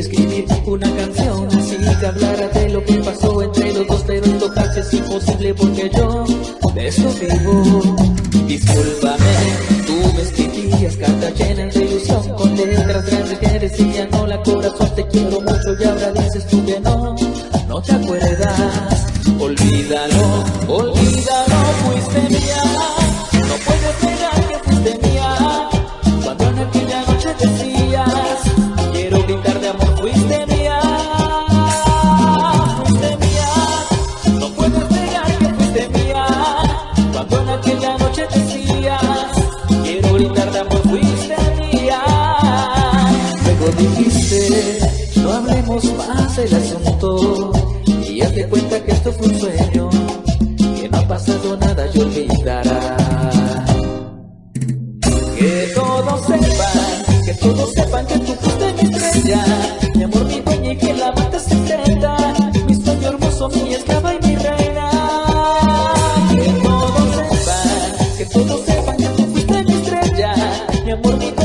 escribir una canción así que hablara de lo que pasó entre los dos pero esto casi es imposible porque yo de esto vivo. Discúlpame tú me escribías cartas llenas de ilusión con letras grandes que decían hola corazón te quiero mucho y ahora dices tú que no no te acuerdas. Olvídalo olvídalo fuiste mía no dijiste no hablemos más del asunto. Y hazte cuenta que esto fue un sueño que no ha pasado nada y olvidará que todos sepan, que todos sepan que tú fuiste mi estrella Mi amor, mi dueña y que la mata secreta Mi sueño hermoso, mi esclava y mi reina. Que todos sepan, que todos sepan que tú fuiste mi estrella Mi amor, mi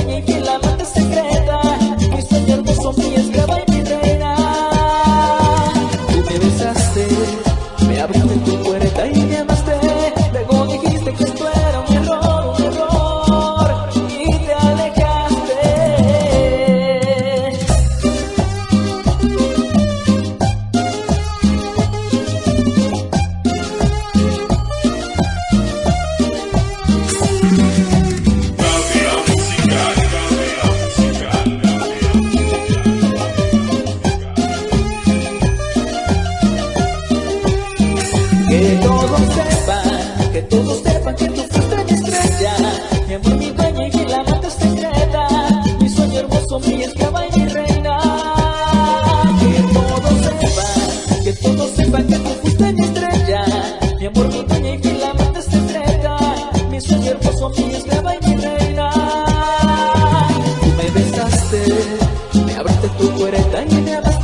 todos sepan, que todos sepan que tú fuiste mi estrella. Mi amor, mi dueña y mi amante secreta Mi sueño hermoso, mi esclava y mi reina. Que todos sepan, que todos sepan que tú fuiste mi estrella. Mi amor, mi dueña y mi amante secreta Mi sueño hermoso, mi esclava y mi reina. Tú me besaste, me abriste tu puerta y me